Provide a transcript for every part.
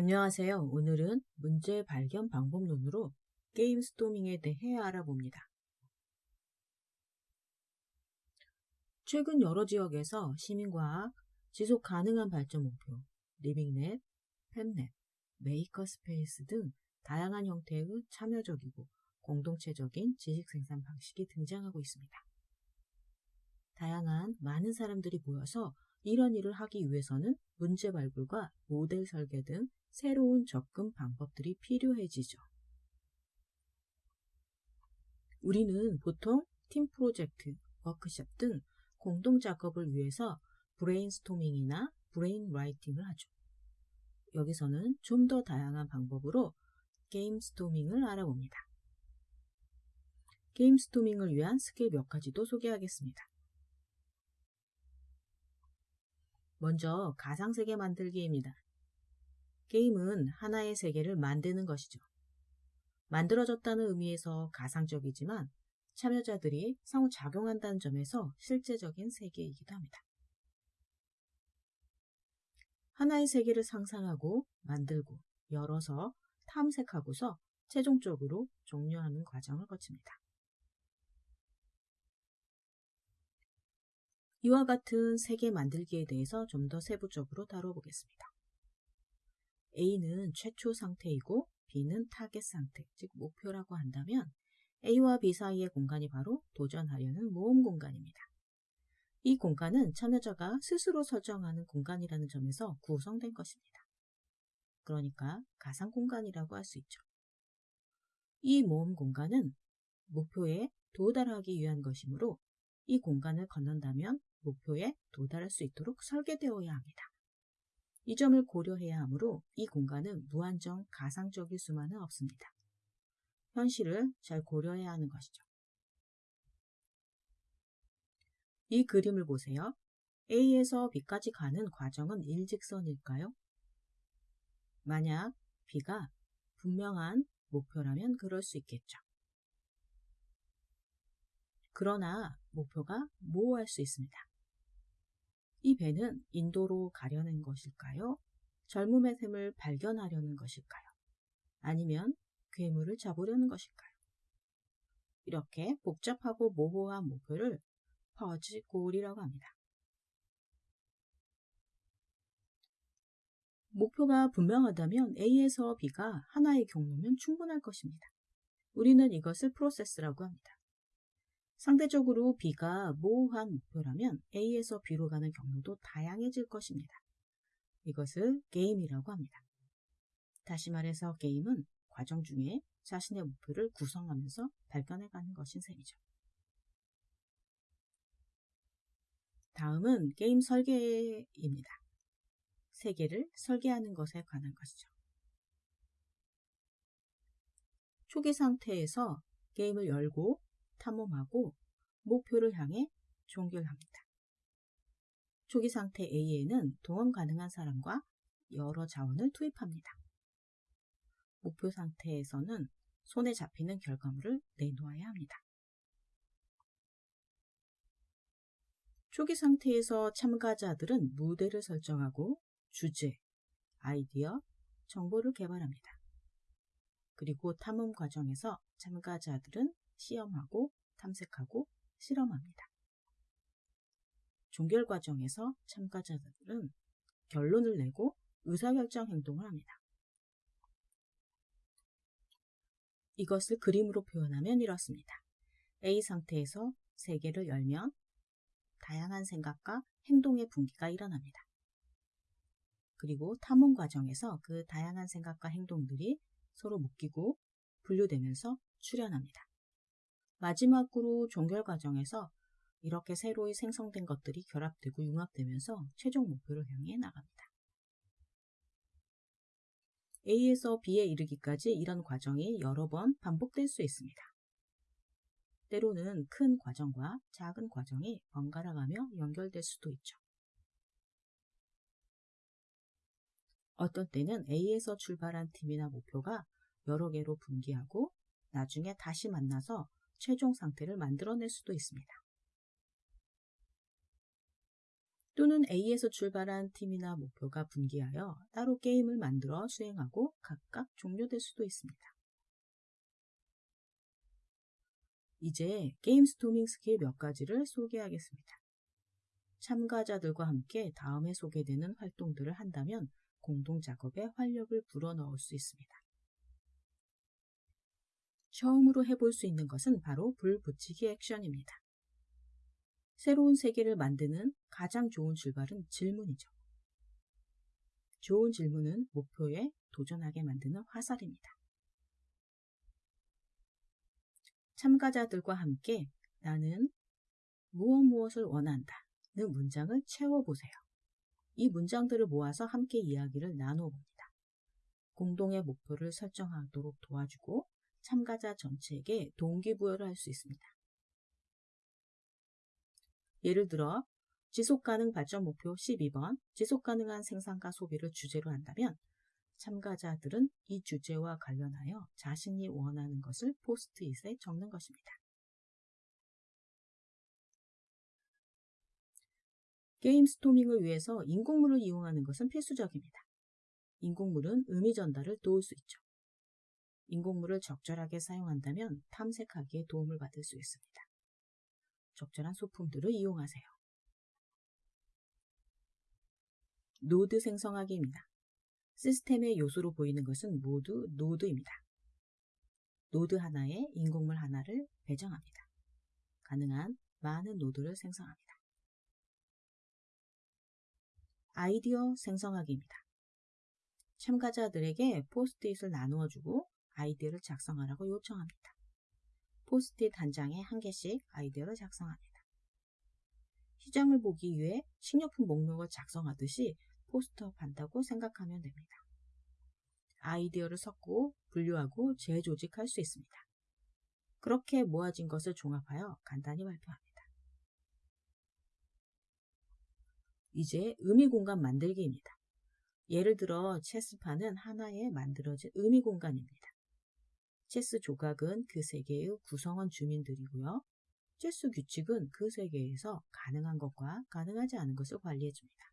안녕하세요. 오늘은 문제 발견 방법론으로 gamestorming에 대해 알아봅니다. 최근 여러 지역에서 시민과학, 지속 가능한 발전 목표, living lab, fab lab, makerspace 등 다양한 형태의 참여적이고 공동체적인 지식 생산 방식이 등장하고 있습니다. 다양한 많은 사람들이 모여서 이런 일을 하기 위해서는 문제 발굴과 모델 설계 등 새로운 접근 방법들이 필요해지죠. 우리는 보통 팀 프로젝트, 워크숍 등 공동 작업을 위해서 브레인스토밍이나 brainwriting을 하죠. 여기서는 좀 더 다양한 방법으로 gamestorming을 알아봅니다. gamestorming을 위한 스킬 몇 가지도 소개하겠습니다. 먼저 가상세계 만들기입니다. 게임은 하나의 세계를 만드는 것이죠. 만들어졌다는 의미에서 가상적이지만 참여자들이 상호작용한다는 점에서 실제적인 세계이기도 합니다. 하나의 세계를 상상하고 만들고 열어서 탐색하고서 최종적으로 종료하는 과정을 거칩니다. 이와 같은 세계 만들기에 대해서 좀 더 세부적으로 다뤄보겠습니다. A는 최초 상태이고 B는 타겟 상태, 즉 목표라고 한다면 A와 B 사이의 공간이 바로 도전하려는 모험 공간입니다. 이 공간은 참여자가 스스로 설정하는 공간이라는 점에서 구성된 것입니다. 그러니까 가상 공간이라고 할 수 있죠. 이 모험 공간은 목표에 도달하기 위한 것이므로 이 공간을 건넌다면 목표에 도달할 수 있도록 설계되어야 합니다. 이 점을 고려해야 하므로 이 공간은 무한정 가상적일 수만은 없습니다. 현실을 잘 고려해야 하는 것이죠. 이 그림을 보세요. A에서 B까지 가는 과정은 일직선일까요? 만약 B가 분명한 목표라면 그럴 수 있겠죠. 그러나 목표가 모호할 수 있습니다. 이 배는 인도로 가려는 것일까요? 젊음의 샘을 발견하려는 것일까요? 아니면 괴물을 잡으려는 것일까요? 이렇게 복잡하고 모호한 목표를 퍼지 골이라고 합니다. 목표가 분명하다면 A에서 B가 하나의 경로면 충분할 것입니다. 우리는 이것을 프로세스라고 합니다. 상대적으로 B가 모호한 목표라면 A에서 B로 가는 경로도 다양해질 것입니다. 이것을 게임이라고 합니다. 다시 말해서 게임은 과정 중에 자신의 목표를 구성하면서 발견해가는 것인 셈이죠. 다음은 게임 설계입니다. 세계를 설계하는 것에 관한 것이죠. 초기 상태에서 게임을 열고 탐험하고 목표를 향해 종결합니다. 초기 상태 A에는 동원 가능한 사람과 여러 자원을 투입합니다. 목표 상태에서는 손에 잡히는 결과물을 내놓아야 합니다. 초기 상태에서 참가자들은 무대를 설정하고 주제, 아이디어, 정보를 개발합니다. 그리고 탐험 과정에서 참가자들은 시험하고 탐색하고 실험합니다. 종결 과정에서 참가자들은 결론을 내고 의사결정 행동을 합니다. 이것을 그림으로 표현하면 이렇습니다. A 상태에서 세계를 열면 다양한 생각과 행동의 분기가 일어납니다. 그리고 탐험 과정에서 그 다양한 생각과 행동들이 서로 묶이고 분류되면서 출현합니다. 마지막으로 종결 과정에서 이렇게 새로이 생성된 것들이 결합되고 융합되면서 최종 목표를 향해 나갑니다. A에서 B에 이르기까지 이런 과정이 여러 번 반복될 수 있습니다. 때로는 큰 과정과 작은 과정이 번갈아 가며 연결될 수도 있죠. 어떤 때는 A에서 출발한 팀이나 목표가 여러 개로 분기하고 나중에 다시 만나서 최종 상태를 만들어낼 수도 있습니다. 또는 A에서 출발한 팀이나 목표가 분기하여 따로 게임을 만들어 수행하고 각각 종료될 수도 있습니다. 이제 gamestorming skill 몇 가지를 소개하겠습니다. 참가자들과 함께 다음에 소개되는 활동들을 한다면 공동 작업에 활력을 불어넣을 수 있습니다. 처음으로 해볼 수 있는 것은 바로 불 붙이기 액션입니다. 새로운 세계를 만드는 가장 좋은 출발은 질문이죠. 좋은 질문은 목표에 도전하게 만드는 화살입니다. 참가자들과 함께 나는 무엇 무엇을 원한다 는 문장을 채워보세요. 이 문장들을 모아서 함께 이야기를 나누어 봅니다. 공동의 목표를 설정하도록 도와주고 참가자 전체에게 동기부여를 할 수 있습니다. 예를 들어 지속가능 발전 목표 12번 지속가능한 생산과 소비를 주제로 한다면 참가자들은 이 주제와 관련하여 자신이 원하는 것을 포스트잇에 적는 것입니다. gamestorming을 위해서 인공물을 이용하는 것은 필수적입니다. 인공물은 의미 전달을 도울 수 있죠. 인공물을 적절하게 사용한다면 탐색하기에 도움을 받을 수 있습니다. 적절한 소품들을 이용하세요. 노드 생성하기입니다. 시스템의 요소로 보이는 것은 모두 노드입니다. 노드 하나에 인공물 하나를 배정합니다. 가능한 많은 노드를 생성합니다. 아이디어 생성하기입니다. 참가자들에게 포스트잇을 나누어 주고 아이디어를 작성하라고 요청합니다. 포스트잇 한 장에 한 개씩 아이디어를 작성합니다. 시장을 보기 위해 식료품 목록을 작성하듯이 post-up 한다고 생각하면 됩니다. 아이디어를 섞고 분류하고 재조직할 수 있습니다. 그렇게 모아진 것을 종합하여 간단히 발표합니다. 이제 의미 공간 만들기입니다. 예를 들어 체스판은 하나의 만들어진 의미 공간입니다. 체스 조각은 그 세계의 구성원 주민들이고요. 체스 규칙은 그 세계에서 가능한 것과 가능하지 않은 것을 관리해줍니다.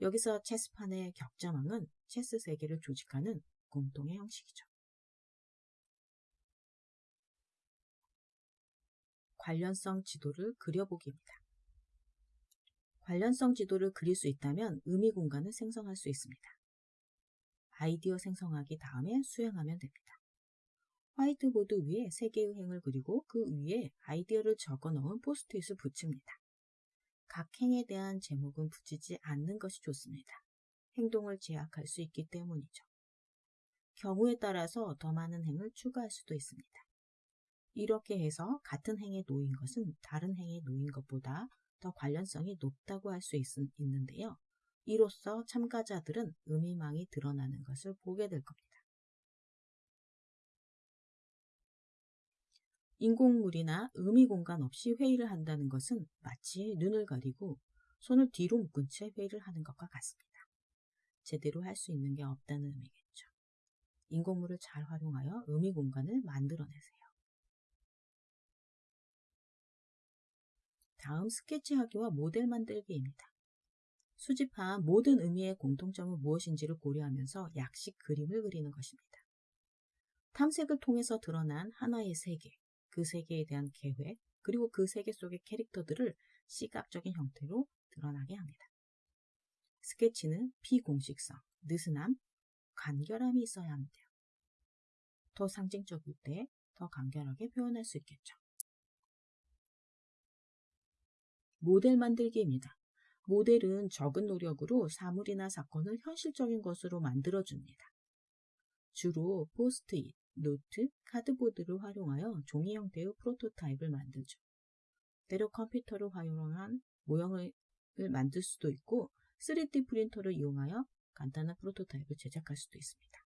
여기서 체스판의 격자망은 체스 세계를 조직하는 공통의 형식이죠. 관련성 지도를 그려보기입니다. 관련성 지도를 그릴 수 있다면 의미 공간을 생성할 수 있습니다. 아이디어 생성하기 다음에 수행하면 됩니다. 화이트보드 위에 세 개의 행을 그리고 그 위에 아이디어를 적어 넣은 포스트잇을 붙입니다. 각 행에 대한 제목은 붙이지 않는 것이 좋습니다. 행동을 제약할 수 있기 때문이죠. 경우에 따라서 더 많은 행을 추가할 수도 있습니다. 이렇게 해서 같은 행에 놓인 것은 다른 행에 놓인 것보다 더 관련성이 높다고 할 수 있는데요. 이로써 참가자들은 의미망이 드러나는 것을 보게 될 겁니다. 인공물이나 의미 공간 없이 회의를 한다는 것은 마치 눈을 가리고 손을 뒤로 묶은 채 회의를 하는 것과 같습니다. 제대로 할 수 있는 게 없다는 의미겠죠. 인공물을 잘 활용하여 의미 공간을 만들어내세요. 다음 스케치하기와 모델 만들기입니다. 수집한 모든 의미의 공통점은 무엇인지를 고려하면서 약식 그림을 그리는 것입니다. 탐색을 통해서 드러난 하나의 세계, 그 세계에 대한 계획, 그리고 그 세계 속의 캐릭터들을 시각적인 형태로 드러나게 합니다. 스케치는 비공식성, 느슨함, 간결함이 있어야 합니다. 더 상징적일 때 더 간결하게 표현할 수 있겠죠. 모델 만들기입니다. 모델은 적은 노력으로 사물이나 사건을 현실적인 것으로 만들어줍니다. 주로 포스트잇, 노트, cardboard를 활용하여 종이 형태의 프로토타입을 만들죠. 때로 컴퓨터를 활용한 모형을 만들 수도 있고 3D 프린터를 이용하여 간단한 프로토타입을 제작할 수도 있습니다.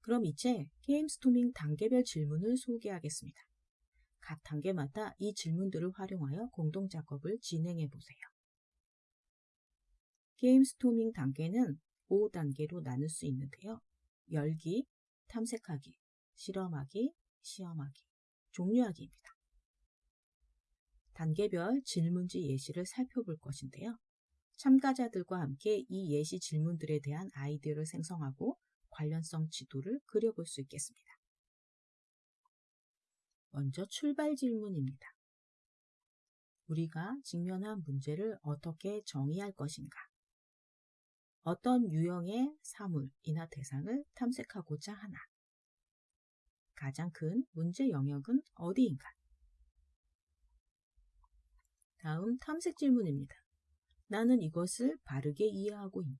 그럼 이제 gamestorming 단계별 질문을 소개하겠습니다. 각 단계마다 이 질문들을 활용하여 공동 작업을 진행해 보세요. gamestorming 단계는 5단계로 나눌 수 있는데요. 열기, 탐색하기, 실험하기, 시험하기, 종료하기입니다. 단계별 질문지 예시를 살펴볼 것인데요. 참가자들과 함께 이 예시 질문들에 대한 아이디어를 생성하고 관련성 지도를 그려볼 수 있겠습니다. 먼저 출발 질문입니다. 우리가 직면한 문제를 어떻게 정의할 것인가? 어떤 유형의 사물이나 대상을 탐색하고자 하나? 가장 큰 문제 영역은 어디인가? 다음 탐색 질문입니다. 나는 이것을 바르게 이해하고 있나?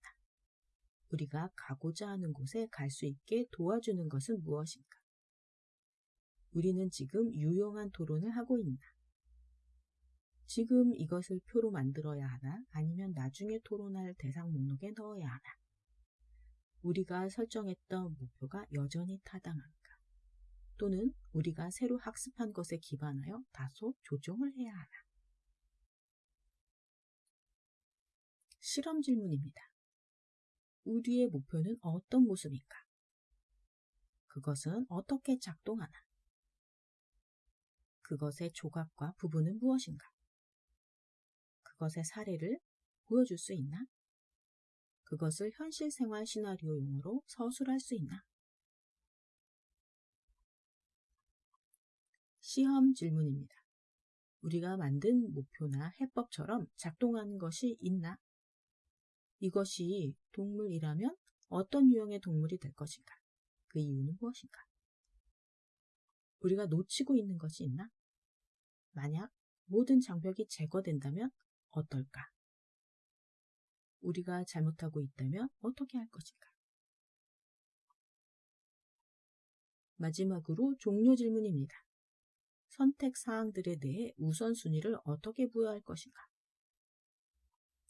우리가 가고자 하는 곳에 갈 수 있게 도와주는 것은 무엇인가? 우리는 지금 유용한 토론을 하고 있나? 지금 이것을 표로 만들어야 하나? 아니면 나중에 토론할 대상 목록에 넣어야 하나? 우리가 설정했던 목표가 여전히 타당한가? 또는 우리가 새로 학습한 것에 기반하여 다소 조정을 해야 하나? 실험 질문입니다. 우리의 목표는 어떤 모습인가? 그것은 어떻게 작동하나? 그것의 조각과 부분은 무엇인가? 그것의 사례를 보여줄 수 있나? 그것을 현실 생활 시나리오 용어로 서술할 수 있나? 시험 질문입니다. 우리가 만든 목표나 해법처럼 작동하는 것이 있나? 이것이 동물이라면 어떤 유형의 동물이 될 것인가? 그 이유는 무엇인가? 우리가 놓치고 있는 것이 있나? 만약 모든 장벽이 제거된다면 어떨까? 우리가 잘못하고 있다면 어떻게 할 것인가? 마지막으로 종료 질문입니다. 선택 사항들에 대해 우선순위를 어떻게 부여할 것인가?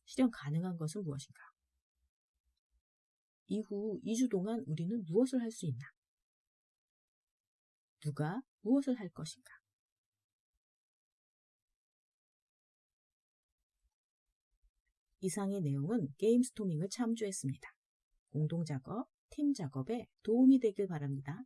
실현 가능한 것은 무엇인가? 이후 2주 동안 우리는 무엇을 할 수 있나? 누가 무엇을 할 것인가? 이상의 내용은 게임 스토밍을 참조했습니다. 공동 작업, 팀 작업에 도움이 되길 바랍니다.